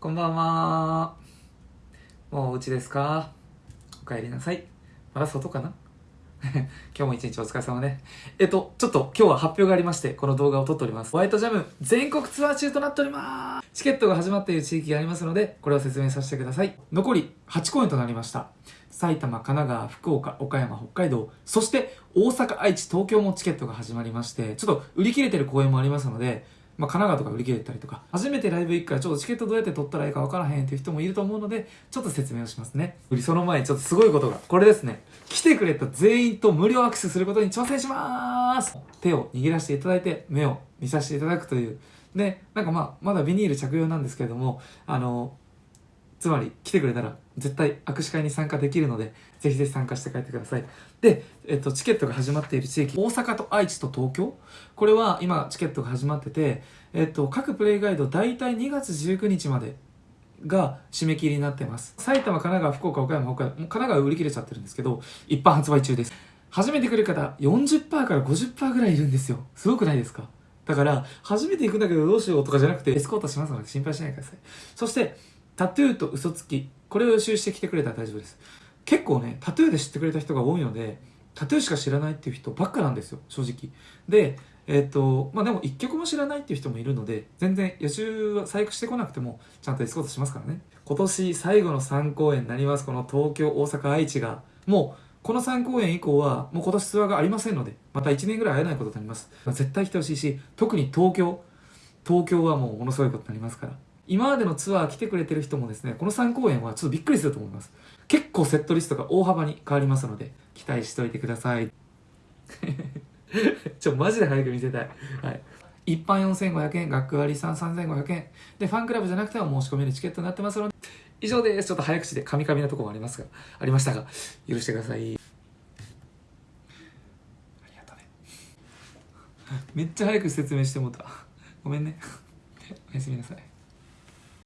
こんばんは。もうお家ですか？お帰りなさい。まだ外かな？今日も一日お疲れ様ね。えっと、ちょっと今日は発表がありまして、この動画を撮っております。ホワイトジャム全国ツアー中となっております。チケットが始まっている地域がありますので、これを説明させてください。残り8公演となりました。埼玉、神奈川、福岡、岡山、北海道、そして大阪、愛知、東京もチケットが始まりまして、ちょっと売り切れてる公演もありますので、まあ、神奈川とか売り切れたりとか、初めてライブ行くからちょっとチケットどうやって取ったらいいかわからへんっていう人もいると思うので、ちょっと説明をしますね。その前にちょっとすごいことが、これですね。来てくれた全員と無料アクセスすることに挑戦します手を握らせていただいて、目を見させていただくという。で、なんかまあ、まだビニール着用なんですけれども、あの、つまり来てくれたら絶対握手会に参加できるので、ぜひぜひ参加して帰ってください。で、えっと、チケットが始まっている地域、大阪と愛知と東京、これは今チケットが始まってて、えっと、各プレイガイド大体2月19日までが締め切りになってます。埼玉、神奈川、福岡、岡山、北海道、神奈川売り切れちゃってるんですけど、一般発売中です。初めて来る方、40%から50%ぐらいいるんですよ。すごくないですか？だから、初めて行くんだけどどうしようとかじゃなくて、エスコートしますので心配しないでください。そして、タトゥーと嘘つき、これを予習してきてくれたら大丈夫です。結構ね、タトゥーで知ってくれた人が多いので、タトゥーしか知らないっていう人ばっかなんですよ、正直。で、えっ、と、まあでも一曲も知らないっていう人もいるので、全然予習は細工してこなくても、ちゃんとエスコートしますからね。今年最後の3公演になります、この東京、大阪、愛知が。もう、この3公演以降は、もう今年ツアーがありませんので、また1年ぐらい会えないことになります。絶対来てほしいし、特に東京、東京はもうものすごいことになりますから。今までのツアー来てくれてる人もですね、この3公演はちょっとびっくりすると思います。結構セットリストが大幅に変わりますので、期待しておいてください。ちょ、マジで早く見せたい。はい。一般4500円、学割3、3500円。で、ファンクラブじゃなくても申し込めるチケットになってますので、以上です。ちょっと早口でカミカミなところもありますが、ありましたが、許してください。ありがとね。めっちゃ早く説明してもうた。ごめんね。おやすみなさい。